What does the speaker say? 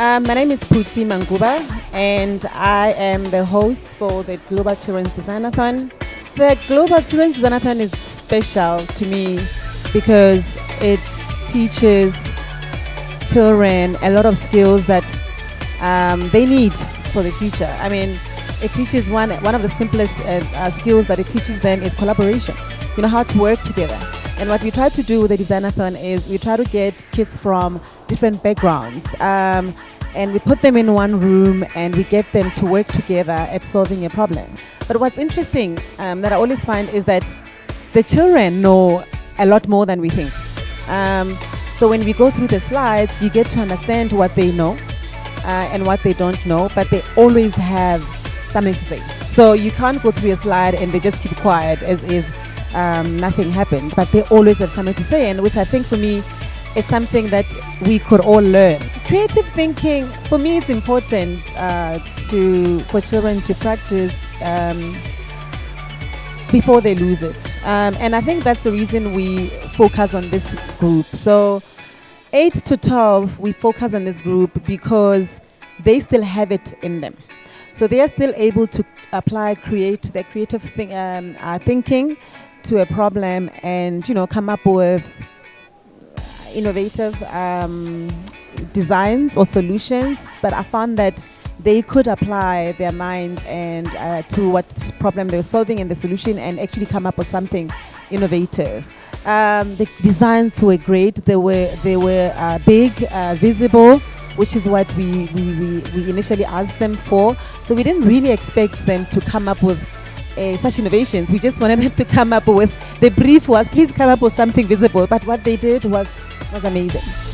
Um, my name is Puti Manguba, and I am the host for the Global Children's Designathon. The Global Children's Designathon is special to me because it teaches children a lot of skills that um, they need for the future. I mean, it teaches one one of the simplest uh, uh, skills that it teaches them is collaboration. You know how to work together. And what we try to do with the Designathon is we try to get kids from different backgrounds. Um, and we put them in one room and we get them to work together at solving a problem. But what's interesting um, that I always find is that the children know a lot more than we think. Um, so when we go through the slides, you get to understand what they know uh, and what they don't know, but they always have something to say. So you can't go through a slide and they just keep quiet as if um, nothing happened, but they always have something to say, and which I think for me, it's something that we could all learn. Creative thinking, for me, it's important uh, to for children to practice um, before they lose it, um, and I think that's the reason we focus on this group. So, eight to twelve, we focus on this group because they still have it in them. So they are still able to apply, create their creative um, uh, thinking to a problem and you know come up with innovative um, designs or solutions. But i found that they could apply their minds and uh, to what problem they were solving and the solution and actually come up with something innovative. Um, the designs were great. They were they were uh, big uh, visible which is what we, we, we, we initially asked them for. So we didn't really expect them to come up with uh, such innovations. We just wanted them to come up with the brief was please come up with something visible. But what they did was was amazing.